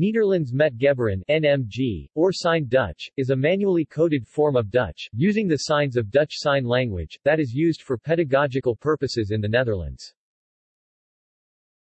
Nederlands met Gebaren NMG, or signed Dutch, is a manually coded form of Dutch, using the signs of Dutch Sign Language, that is used for pedagogical purposes in the Netherlands.